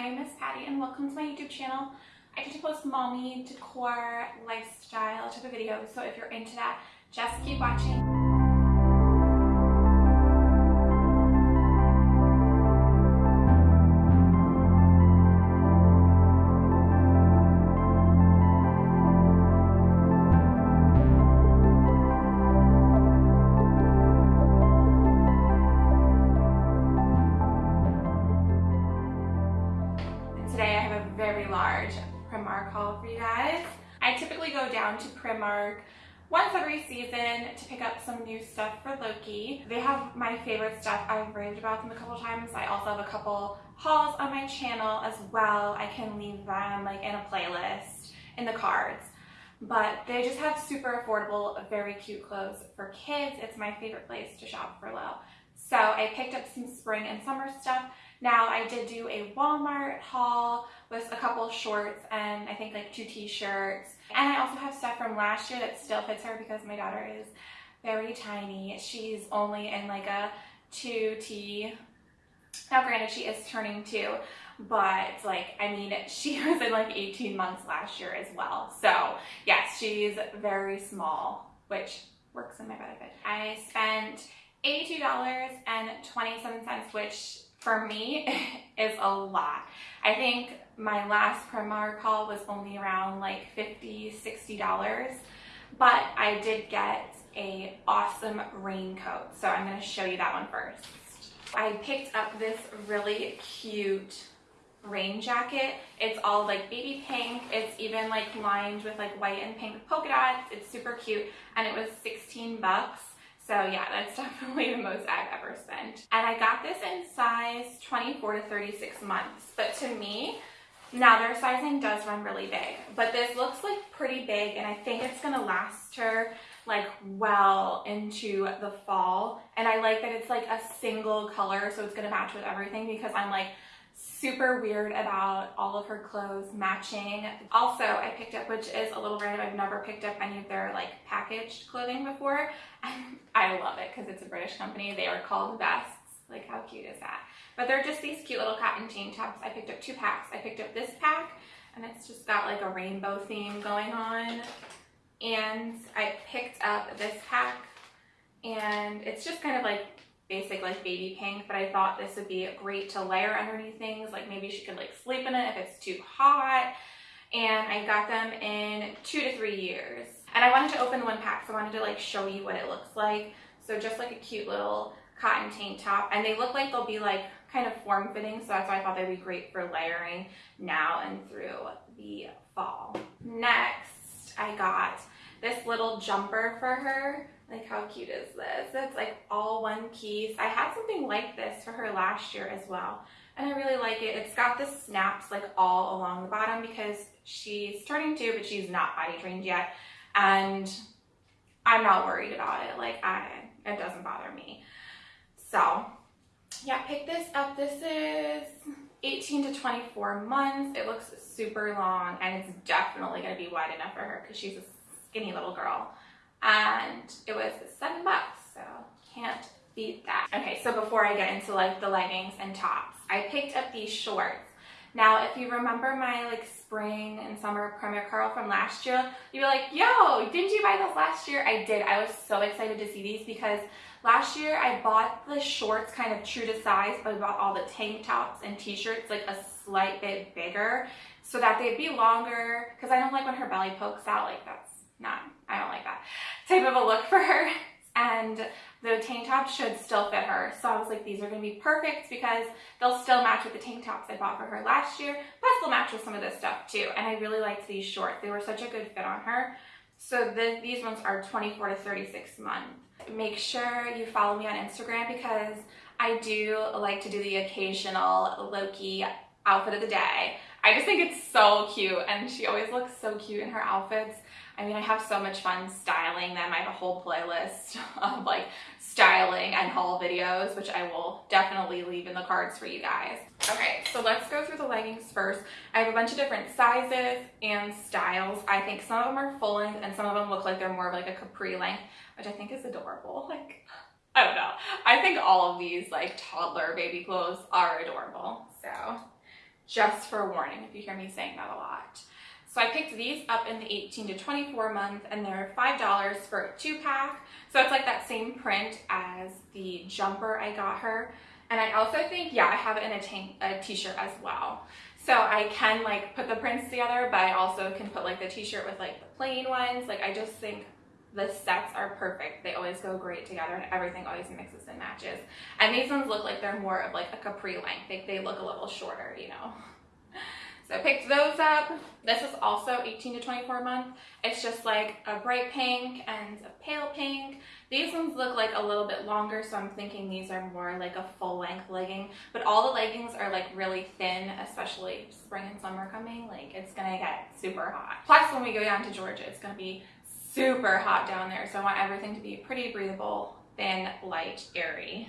my name is Patty and welcome to my YouTube channel. I get to post mommy, decor, lifestyle type of videos, so if you're into that, just keep watching. To Primark once every season to pick up some new stuff for Loki. They have my favorite stuff. I've raved about them a couple times. I also have a couple hauls on my channel as well. I can leave them like in a playlist in the cards. But they just have super affordable, very cute clothes for kids. It's my favorite place to shop for low. So I picked up some spring and summer stuff. Now I did do a Walmart haul with a couple shorts and I think like two t-shirts. And I also have stuff from last year that still fits her because my daughter is very tiny. She's only in like a 2T. Now granted she is turning two, but like I mean she was in like 18 months last year as well. So yes, she's very small, which works in my benefit. I spent $82.27, which for me is a lot. I think my last Primark haul was only around like 50 $60, but I did get a awesome raincoat. So I'm gonna show you that one first. I picked up this really cute rain jacket. It's all like baby pink. It's even like lined with like white and pink polka dots. It's super cute and it was 16 bucks. So yeah, that's definitely the most I've ever spent. And I got this in size 24 to 36 months. But to me, now their sizing does run really big, but this looks like pretty big and I think it's gonna last her like well into the fall. And I like that it's like a single color, so it's gonna match with everything because I'm like super weird about all of her clothes matching. Also, I picked up, which is a little random, I've never picked up any of their like packaged clothing before. I love it because it's a British company. They are called Vests. Like how cute is that? But they're just these cute little cotton tank tops. I picked up two packs. I picked up this pack and it's just got like a rainbow theme going on. And I picked up this pack and it's just kind of like basic like baby pink, but I thought this would be great to layer underneath things. Like maybe she could like sleep in it if it's too hot. And I got them in two to three years. And I wanted to open one pack, so I wanted to like show you what it looks like. So just like a cute little cotton tank top. And they look like they'll be like kind of form fitting. So that's why I thought they'd be great for layering now and through the fall. Next, I got this little jumper for her. Like how cute is this? It's like all one piece. I had something like this for her last year as well. And I really like it. It's got the snaps like all along the bottom because she's turning two, but she's not body trained yet. And I'm not worried about it. Like I, it doesn't bother me. So yeah, pick this up. This is 18 to 24 months. It looks super long and it's definitely going to be wide enough for her because she's a skinny little girl. And it was seven bucks, so can't beat that. Okay, so before I get into like the leggings and tops, I picked up these shorts. Now, if you remember my like spring and summer Primark haul from last year, you'd be like, yo, didn't you buy those last year? I did. I was so excited to see these because last year I bought the shorts kind of true to size, but I bought all the tank tops and t-shirts like a slight bit bigger so that they'd be longer because I don't like when her belly pokes out like that's not, I don't like that type of a look for her. And the tank top should still fit her. So I was like, these are gonna be perfect because they'll still match with the tank tops I bought for her last year, plus they'll match with some of this stuff too. And I really liked these shorts. They were such a good fit on her. So the, these ones are 24 to 36 months. Make sure you follow me on Instagram because I do like to do the occasional Loki outfit of the day. I just think it's so cute and she always looks so cute in her outfits. I mean, I have so much fun styling them. I have a whole playlist of like styling and haul videos, which I will definitely leave in the cards for you guys. Okay, so let's go through the leggings first. I have a bunch of different sizes and styles. I think some of them are full length and some of them look like they're more of like a capri length, which I think is adorable. Like, I don't know. I think all of these like toddler baby clothes are adorable. So just for warning if you hear me saying that a lot. So I picked these up in the 18 to 24 month and they're $5 for a two pack. So it's like that same print as the jumper I got her. And I also think, yeah, I have it in a, tank, a t-shirt as well. So I can like put the prints together, but I also can put like the t-shirt with like the plain ones. Like I just think the sets are perfect. They always go great together and everything always mixes and matches. And these ones look like they're more of like a capri length. They, they look a little shorter, you know. So I picked those up. This is also 18 to 24 month. It's just like a bright pink and a pale pink. These ones look like a little bit longer, so I'm thinking these are more like a full length legging. But all the leggings are like really thin, especially spring and summer coming. Like it's gonna get super hot. Plus when we go down to Georgia, it's gonna be super hot down there. So I want everything to be pretty breathable, thin, light, airy.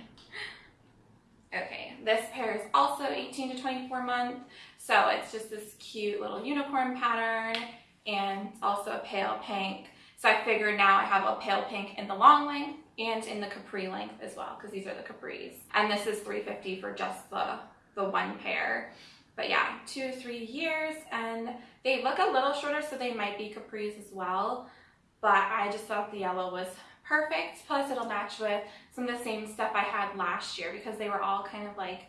Okay, this pair is also 18 to 24 month. So it's just this cute little unicorn pattern and also a pale pink. So I figured now I have a pale pink in the long length and in the capri length as well because these are the capris. And this is 350 for just the, the one pair. But yeah, two or three years and they look a little shorter so they might be capris as well. But I just thought the yellow was perfect. Plus it'll match with some of the same stuff I had last year because they were all kind of like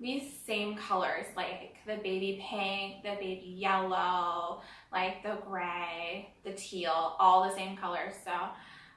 these same colors, like the baby pink, the baby yellow, like the gray, the teal, all the same colors. So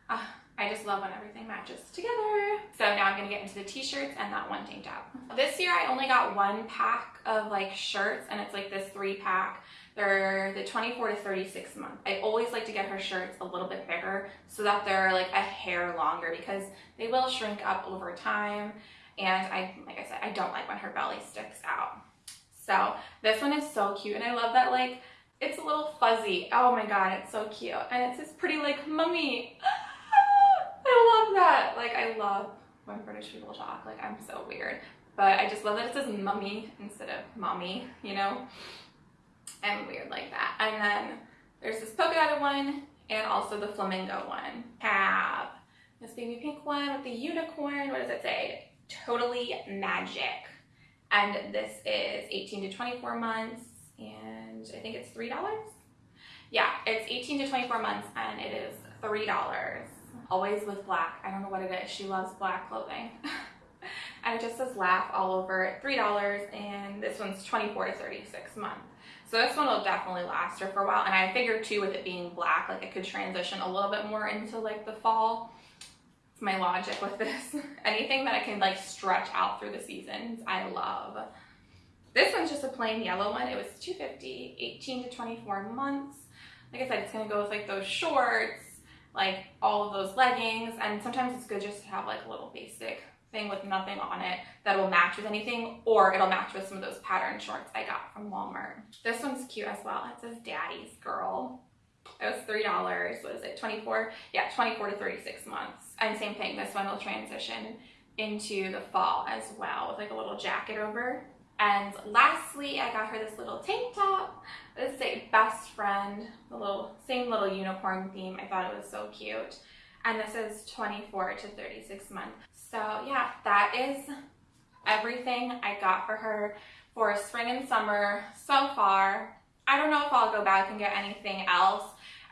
uh, I just love when everything matches together. So now I'm gonna get into the t-shirts and that one tank top. This year I only got one pack of like shirts and it's like this three pack. They're the 24 to 36 month. I always like to get her shirts a little bit bigger so that they're like a hair longer because they will shrink up over time and I, like I said, I don't like when her belly sticks out. So this one is so cute. And I love that like, it's a little fuzzy. Oh my God, it's so cute. And it's this pretty like mummy. I love that. Like I love when British people talk. Like I'm so weird. But I just love that it says mummy instead of mommy, you know? I'm weird like that. And then there's this polka dotted one and also the flamingo one. Have this baby pink one with the unicorn. What does it say? Totally Magic. And this is 18 to 24 months and I think it's $3. Yeah, it's 18 to 24 months and it is $3. Always with black. I don't know what it is. She loves black clothing. and it just says laugh all over it. $3 and this one's 24 to 36 months. So this one will definitely last her for a while. And I figured too with it being black, like it could transition a little bit more into like the fall It's my logic with this. Anything that I can like stretch out through the seasons, I love. This one's just a plain yellow one. It was 250 18 to 24 months. Like I said, it's gonna go with like those shorts, like all of those leggings, and sometimes it's good just to have like a little basic thing with nothing on it that will match with anything, or it'll match with some of those pattern shorts I got from Walmart. This one's cute as well. It says Daddy's Girl. It was $3. What is it? 24? Yeah, 24 to 36 months. And same thing, this one will transition into the fall as well with like a little jacket over. And lastly, I got her this little tank top. This is a best friend, the little same little unicorn theme. I thought it was so cute. And this is 24 to 36 months. So yeah, that is everything I got for her for spring and summer so far. I don't know if I'll go back and get anything else.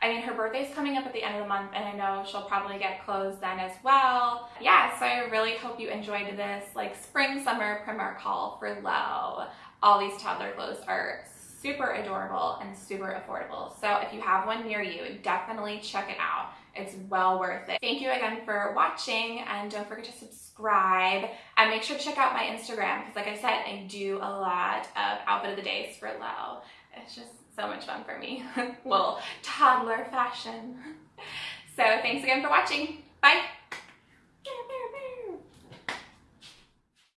I mean, her birthday's coming up at the end of the month and I know she'll probably get clothes then as well. Yeah, so I really hope you enjoyed this like spring, summer Primark haul for low. All these toddler clothes are super adorable and super affordable. So if you have one near you, definitely check it out. It's well worth it. Thank you again for watching and don't forget to subscribe and make sure to check out my Instagram because like I said, I do a lot of outfit of the days for low. It's just so much fun for me. Little toddler fashion. So thanks again for watching. Bye.